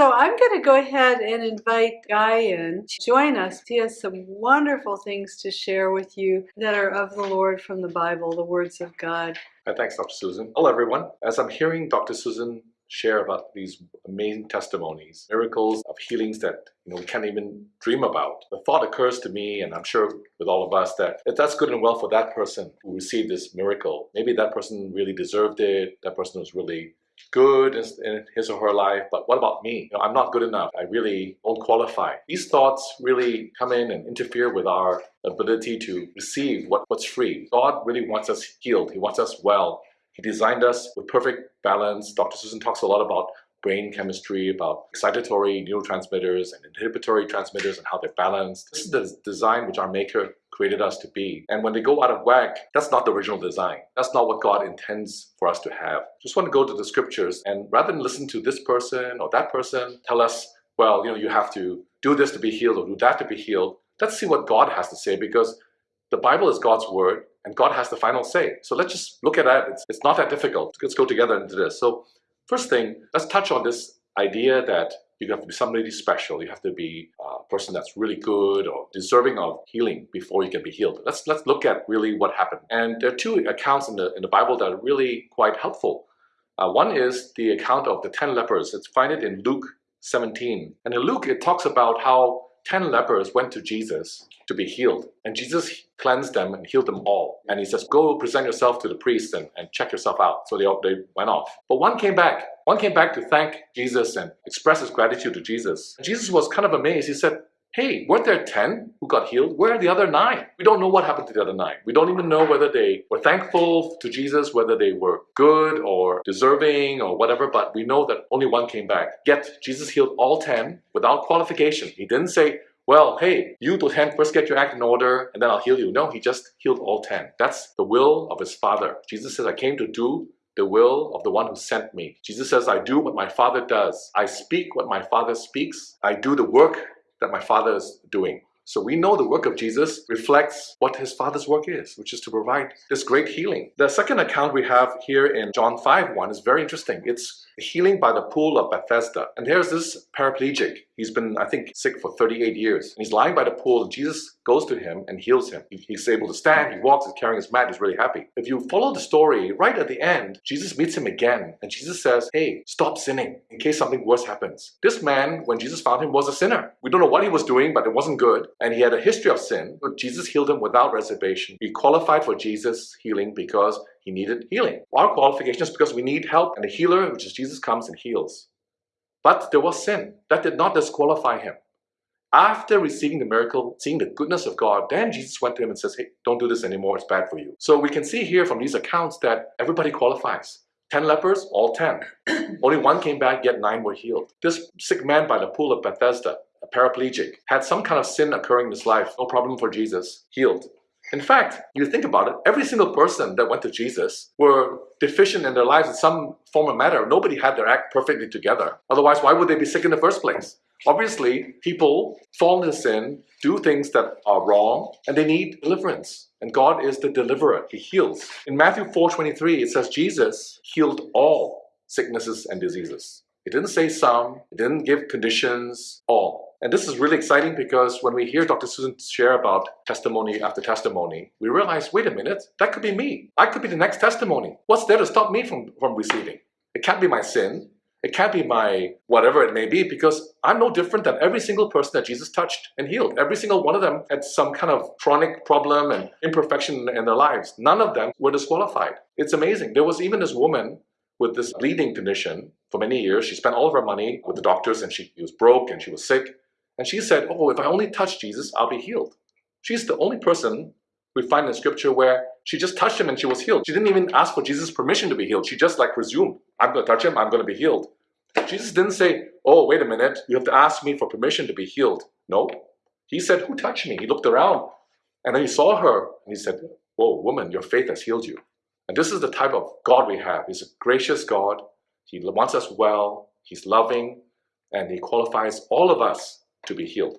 So I'm going to go ahead and invite Guy in to join us. He has some wonderful things to share with you that are of the Lord from the Bible, the words of God. Uh, thanks, Dr. Susan. Hello, everyone. As I'm hearing Dr. Susan share about these amazing testimonies, miracles of healings that you know we can't even dream about. The thought occurs to me, and I'm sure with all of us, that if that's good and well for that person who received this miracle, maybe that person really deserved it, that person was really good in his or her life, but what about me? You know, I'm not good enough. I really don't qualify. These thoughts really come in and interfere with our ability to receive what, what's free. God really wants us healed. He wants us well. He designed us with perfect balance. Dr. Susan talks a lot about brain chemistry, about excitatory neurotransmitters and inhibitory transmitters and how they're balanced. This is the design which our maker created us to be. And when they go out of whack, that's not the original design. That's not what God intends for us to have. Just want to go to the scriptures and rather than listen to this person or that person tell us, well, you know, you have to do this to be healed or do that to be healed. Let's see what God has to say because the Bible is God's word and God has the final say. So let's just look at that. It's, it's not that difficult. Let's go together into this. So First thing, let's touch on this idea that you have to be somebody special. You have to be a person that's really good or deserving of healing before you can be healed. Let's let's look at really what happened. And there are two accounts in the in the Bible that are really quite helpful. Uh, one is the account of the ten lepers. Let's find it in Luke 17. And in Luke, it talks about how 10 lepers went to Jesus to be healed. And Jesus cleansed them and healed them all. And he says, go present yourself to the priest and, and check yourself out. So they, they went off. But one came back. One came back to thank Jesus and express his gratitude to Jesus. And Jesus was kind of amazed. He said, hey, weren't there 10 who got healed? Where are the other nine? We don't know what happened to the other nine. We don't even know whether they were thankful to Jesus, whether they were good or deserving or whatever, but we know that only one came back. Yet Jesus healed all 10 without qualification. He didn't say, well, hey, you to 10 first get your act in order and then I'll heal you. No, he just healed all 10. That's the will of his Father. Jesus says, I came to do the will of the one who sent me. Jesus says, I do what my Father does. I speak what my Father speaks. I do the work that my Father is doing. So we know the work of Jesus reflects what his Father's work is, which is to provide this great healing. The second account we have here in John 5 1 is very interesting. It's the healing by the pool of Bethesda. And there's this paraplegic. He's been, I think, sick for 38 years. And he's lying by the pool, and Jesus goes to him and heals him. He's able to stand, he walks, he's carrying his mat, he's really happy. If you follow the story, right at the end, Jesus meets him again, and Jesus says, hey, stop sinning in case something worse happens. This man, when Jesus found him, was a sinner. We don't know what he was doing, but it wasn't good. And he had a history of sin, but Jesus healed him without reservation. He qualified for Jesus' healing because he needed healing. Our qualification is because we need help, and the healer, which is Jesus, comes and heals. But there was sin. That did not disqualify him. After receiving the miracle, seeing the goodness of God, then Jesus went to him and says, hey, don't do this anymore, it's bad for you. So we can see here from these accounts that everybody qualifies. 10 lepers, all 10. Only one came back, yet nine were healed. This sick man by the pool of Bethesda, a paraplegic, had some kind of sin occurring in his life, no problem for Jesus, healed. In fact, you think about it, every single person that went to Jesus were deficient in their lives in some form or matter. Nobody had their act perfectly together. Otherwise, why would they be sick in the first place? Obviously, people fall into sin, do things that are wrong, and they need deliverance. And God is the deliverer. He heals. In Matthew 4.23, it says Jesus healed all sicknesses and diseases. It didn't say some, it didn't give conditions, all. And this is really exciting because when we hear Dr. Susan share about testimony after testimony, we realize, wait a minute, that could be me. I could be the next testimony. What's there to stop me from, from receiving? It can't be my sin. It can't be my whatever it may be because I'm no different than every single person that Jesus touched and healed. Every single one of them had some kind of chronic problem and imperfection in their lives. None of them were disqualified. It's amazing. There was even this woman with this bleeding condition for many years. She spent all of her money with the doctors and she was broke and she was sick. And she said, oh, if I only touch Jesus, I'll be healed. She's the only person we find in scripture where she just touched him and she was healed. She didn't even ask for Jesus' permission to be healed. She just like presumed, I'm going to touch him, I'm going to be healed. Jesus didn't say, oh, wait a minute, you have to ask me for permission to be healed. No. He said, who touched me? He looked around and then he saw her and he said, whoa, woman, your faith has healed you. And this is the type of God we have. He's a gracious God. He wants us well. He's loving and he qualifies all of us to be healed.